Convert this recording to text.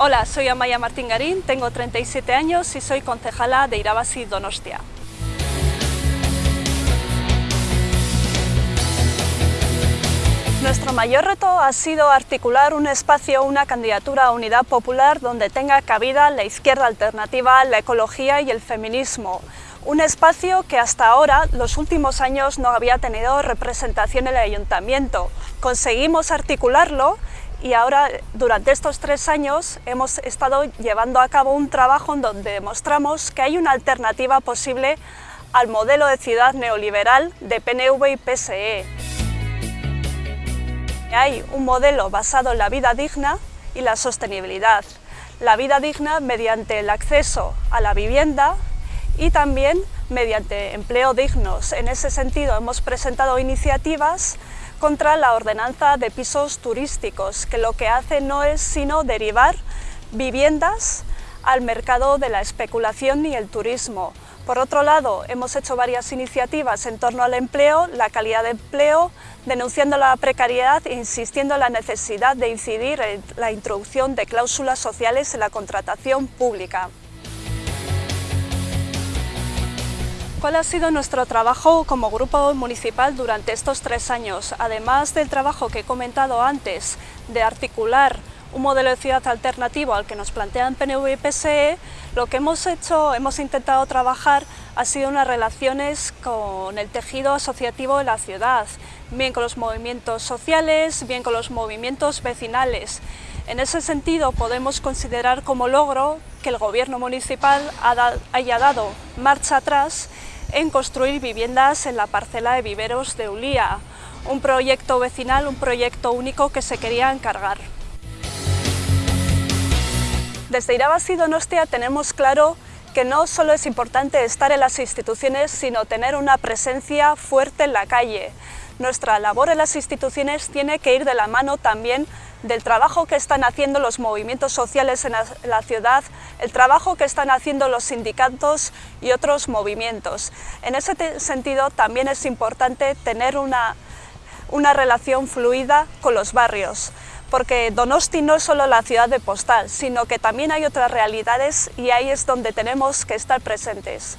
Hola, soy Amaya Martín Garín, tengo 37 años y soy concejala de Irabasi Donostia. Nuestro mayor reto ha sido articular un espacio, una candidatura a unidad popular donde tenga cabida la izquierda alternativa, la ecología y el feminismo. Un espacio que hasta ahora, los últimos años, no había tenido representación en el ayuntamiento. Conseguimos articularlo y ahora, durante estos tres años, hemos estado llevando a cabo un trabajo en donde demostramos que hay una alternativa posible al modelo de ciudad neoliberal de PNV y PSE. Hay un modelo basado en la vida digna y la sostenibilidad. La vida digna mediante el acceso a la vivienda y también mediante empleo dignos. En ese sentido hemos presentado iniciativas contra la ordenanza de pisos turísticos, que lo que hace no es sino derivar viviendas al mercado de la especulación y el turismo. Por otro lado, hemos hecho varias iniciativas en torno al empleo, la calidad de empleo, denunciando la precariedad e insistiendo en la necesidad de incidir en la introducción de cláusulas sociales en la contratación pública. ¿Cuál ha sido nuestro trabajo como grupo municipal durante estos tres años? Además del trabajo que he comentado antes de articular un modelo de ciudad alternativo al que nos plantean PNV y PSE, lo que hemos hecho, hemos intentado trabajar ha sido unas relaciones con el tejido asociativo de la ciudad, bien con los movimientos sociales, bien con los movimientos vecinales. En ese sentido podemos considerar como logro que el gobierno municipal haya dado marcha atrás en construir viviendas en la parcela de viveros de Ulía, un proyecto vecinal, un proyecto único que se quería encargar. Desde Irabasi Donostia tenemos claro que no solo es importante estar en las instituciones, sino tener una presencia fuerte en la calle. Nuestra labor en las instituciones tiene que ir de la mano también del trabajo que están haciendo los movimientos sociales en la, ciudad, el trabajo que están haciendo los sindicatos y otros movimientos. En ese sentido también es importante tener una, una relación fluida con los barrios porque Donosti no es solo la ciudad de postal, sino que también hay otras realidades y ahí es donde tenemos que estar presentes.